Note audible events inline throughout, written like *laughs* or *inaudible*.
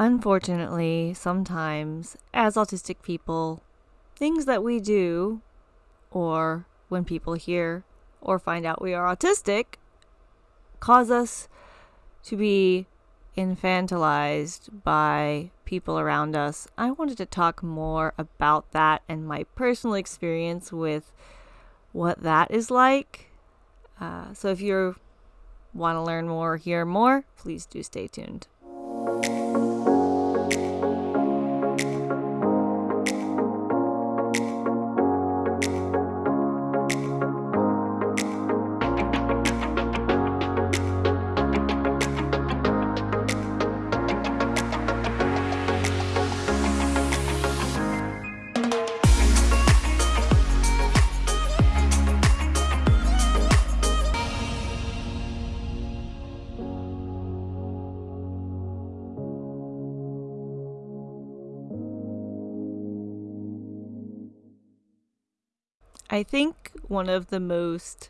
Unfortunately, sometimes, as autistic people, things that we do, or when people hear or find out we are autistic, cause us to be infantilized by people around us. I wanted to talk more about that and my personal experience with what that is like. Uh, so if you want to learn more or hear more, please do stay tuned. I think one of the most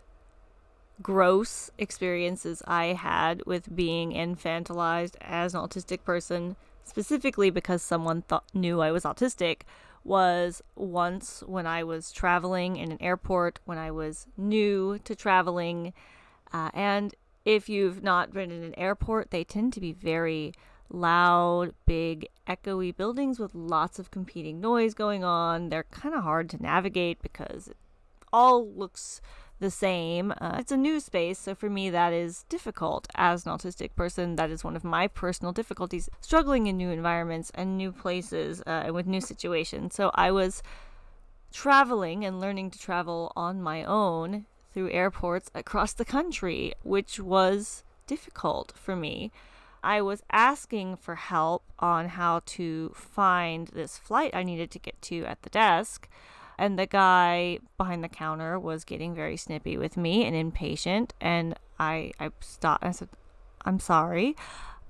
gross experiences I had with being infantilized as an autistic person, specifically because someone thought knew I was autistic, was once when I was traveling in an airport when I was new to traveling. Uh, and if you've not been in an airport, they tend to be very loud, big, echoey buildings with lots of competing noise going on. They're kind of hard to navigate because all looks the same. Uh, it's a new space, so for me, that is difficult as an autistic person. That is one of my personal difficulties struggling in new environments and new places uh, and with new situations. So I was traveling and learning to travel on my own through airports across the country, which was difficult for me. I was asking for help on how to find this flight I needed to get to at the desk and the guy behind the counter was getting very snippy with me and impatient. And i i stopped i said i'm sorry.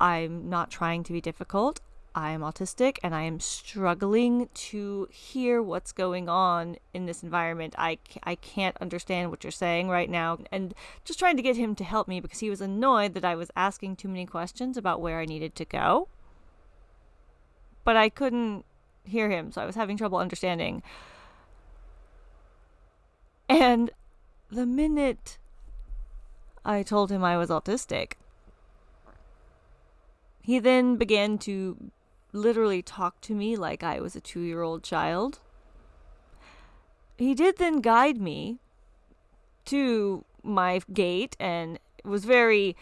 I'm not trying to be difficult. I am autistic and i am struggling to hear what's going on in this environment. I i can't understand what you're saying right now. And just trying to get him to help me because he was annoyed that i was asking too many questions about where i needed to go. But i couldn't hear him so i was having trouble understanding and the minute I told him I was autistic, he then began to literally talk to me like I was a two year old child. He did then guide me to my gate and was very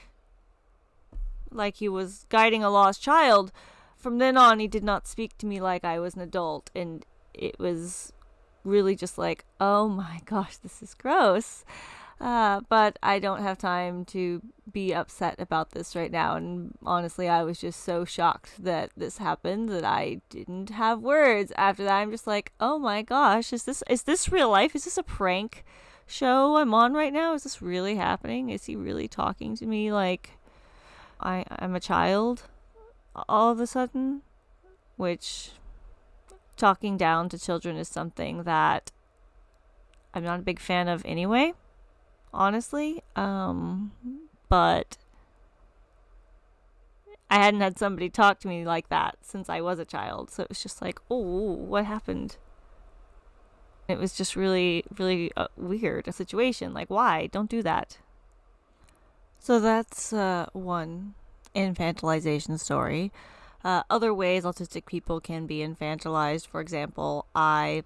like he was guiding a lost child. From then on, he did not speak to me like I was an adult, and it was really just like, oh my gosh, this is gross. Uh, but I don't have time to be upset about this right now. And honestly, I was just so shocked that this happened that I didn't have words. After that, I'm just like, oh my gosh, is this is this real life? Is this a prank show I'm on right now? Is this really happening? Is he really talking to me like I I'm a child all of a sudden? Which talking down to children is something that I'm not a big fan of anyway, honestly. Um, but I hadn't had somebody talk to me like that since I was a child. So it was just like, oh, what happened? It was just really, really uh, weird a situation. Like, why? Don't do that. So that's uh, one infantilization story. Uh, other ways autistic people can be infantilized, for example, I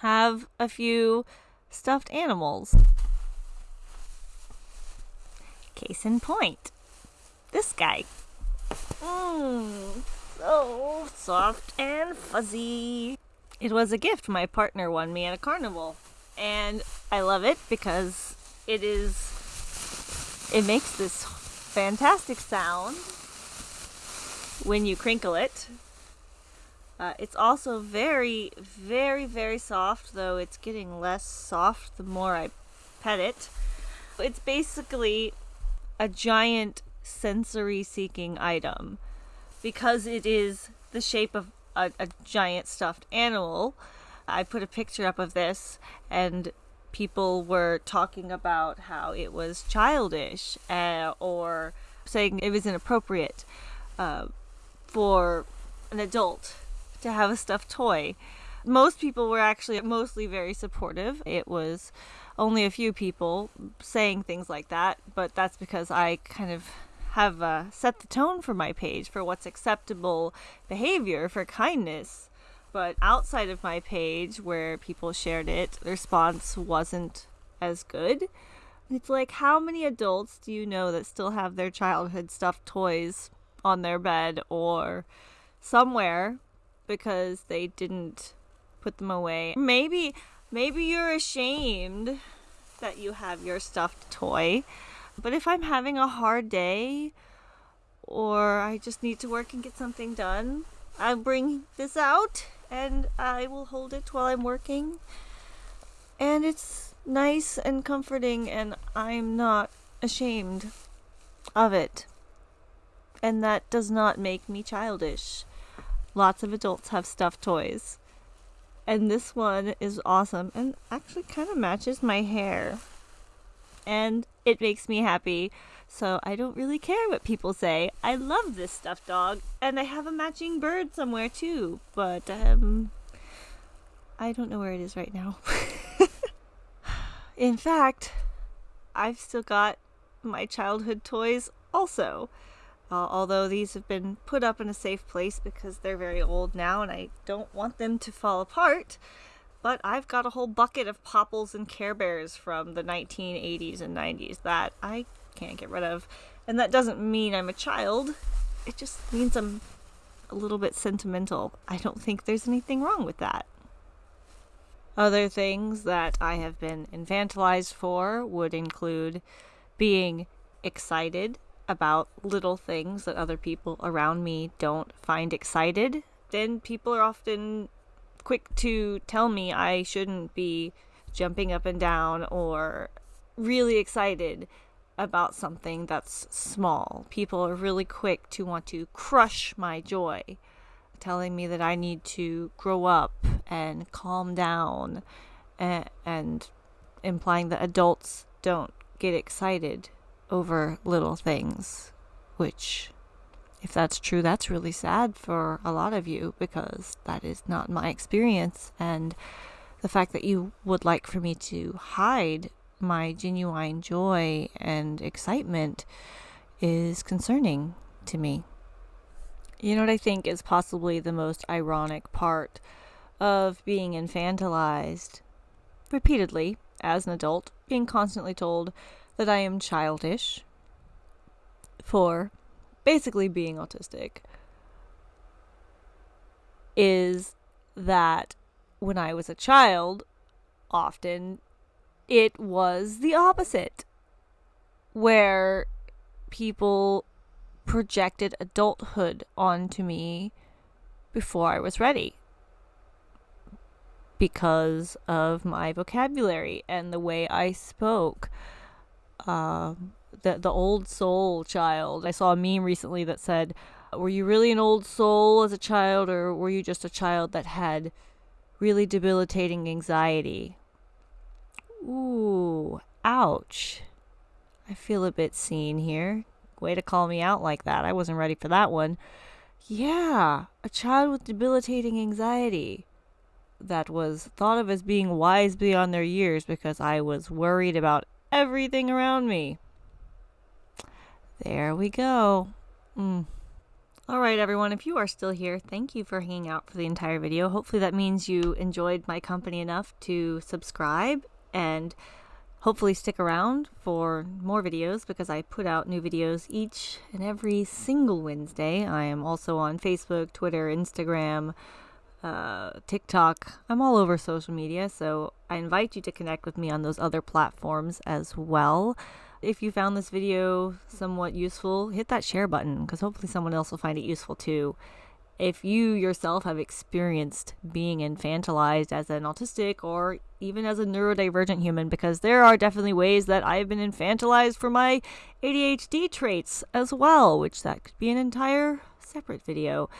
have a few stuffed animals. Case in point, this guy. Mmm, so soft and fuzzy. It was a gift my partner won me at a carnival, and I love it because it is. It makes this fantastic sound when you crinkle it. Uh, it's also very, very, very soft, though it's getting less soft the more I pet it. It's basically a giant sensory seeking item because it is the shape of a, a, giant stuffed animal. I put a picture up of this, and people were talking about how it was childish uh, or saying it was inappropriate. Uh, for an adult to have a stuffed toy. Most people were actually mostly very supportive. It was only a few people saying things like that, but that's because I kind of have uh, set the tone for my page for what's acceptable behavior for kindness. But outside of my page, where people shared it, the response wasn't as good. It's like, how many adults do you know that still have their childhood stuffed toys on their bed or somewhere because they didn't put them away? Maybe, maybe you're ashamed that you have your stuffed toy but if I'm having a hard day or I just need to work and get something done, I'll bring this out and I will hold it while I'm working. And it's nice and comforting, and I'm not ashamed of it. And that does not make me childish. Lots of adults have stuffed toys. And this one is awesome and actually kind of matches my hair and it makes me happy. So I don't really care what people say. I love this stuffed dog, and I have a matching bird somewhere too, but um I don't know where it is right now. *laughs* In fact, I've still got my childhood toys also. Uh, although these have been put up in a safe place because they're very old now and I don't want them to fall apart. But I've got a whole bucket of Popples and Care Bears from the 1980s and 90s that I can't get rid of. And that doesn't mean I'm a child, it just means I'm a little bit sentimental. I don't think there's anything wrong with that. Other things that I have been infantilized for would include being excited about little things that other people around me don't find excited. Then people are often quick to tell me I shouldn't be jumping up and down or really excited about something that's small. People are really quick to want to crush my joy, telling me that I need to grow up and calm down and, and implying that adults don't get excited over little things, which if that's true, that's really sad for a lot of you because that is not my experience. And the fact that you would like for me to hide my genuine joy and excitement is concerning to me. You know what I think is possibly the most ironic part of being infantilized repeatedly as an adult, being constantly told that I am childish for basically being autistic is that when I was a child, often it was the opposite, where people projected adulthood onto me before I was ready because of my vocabulary and the way I spoke. Um, the the old soul child. I saw a meme recently that said, "Were you really an old soul as a child, or were you just a child that had really debilitating anxiety?" Ooh, ouch. I feel a bit seen here. Way to call me out like that. I wasn't ready for that one. Yeah, a child with debilitating anxiety that was thought of as being wise beyond their years because I was worried about everything around me. There we go. Mm. All right, everyone, if you are still here, thank you for hanging out for the entire video. Hopefully, that means you enjoyed my company enough to subscribe and hopefully stick around for more videos because I put out new videos each and every single Wednesday. I am also on Facebook, Twitter, Instagram, uh, TikTok. I'm all over social media, so I invite you to connect with me on those other platforms as well if you found this video somewhat useful, hit that share button because hopefully someone else will find it useful too. If you yourself have experienced being infantilized as an autistic or even as a neurodivergent human, because there are definitely ways that I've been infantilized for my ADHD traits as well, which that could be an entire separate video.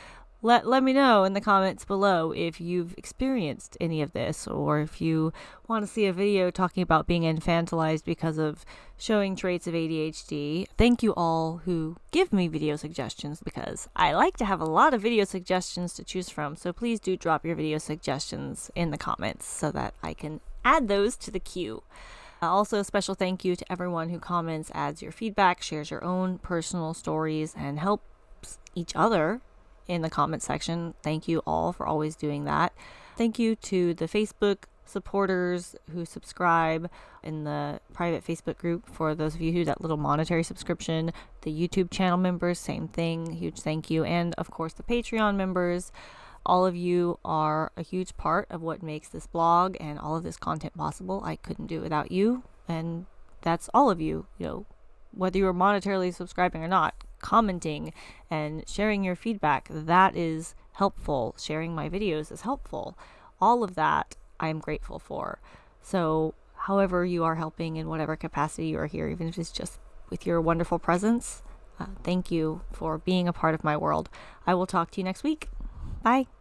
Let let me know in the comments below if you've experienced any of this or if you want to see a video talking about being infantilized because of showing traits of ADHD. Thank you all who give me video suggestions because I like to have a lot of video suggestions to choose from. So please do drop your video suggestions in the comments so that I can add those to the queue. Uh, also, a special thank you to everyone who comments, adds your feedback, shares your own personal stories, and helps each other in the comment section. Thank you all for always doing that. Thank you to the Facebook supporters who subscribe in the private Facebook group for those of you who that little monetary subscription, the YouTube channel members, same thing, huge thank you, and of course the Patreon members. All of you are a huge part of what makes this blog and all of this content possible. I couldn't do it without you, and that's all of you, you know, whether you are monetarily subscribing or not commenting and sharing your feedback. That is helpful. Sharing my videos is helpful. All of that I am grateful for. So, however, you are helping in whatever capacity you are here, even if it's just with your wonderful presence, uh, thank you for being a part of my world. I will talk to you next week. Bye.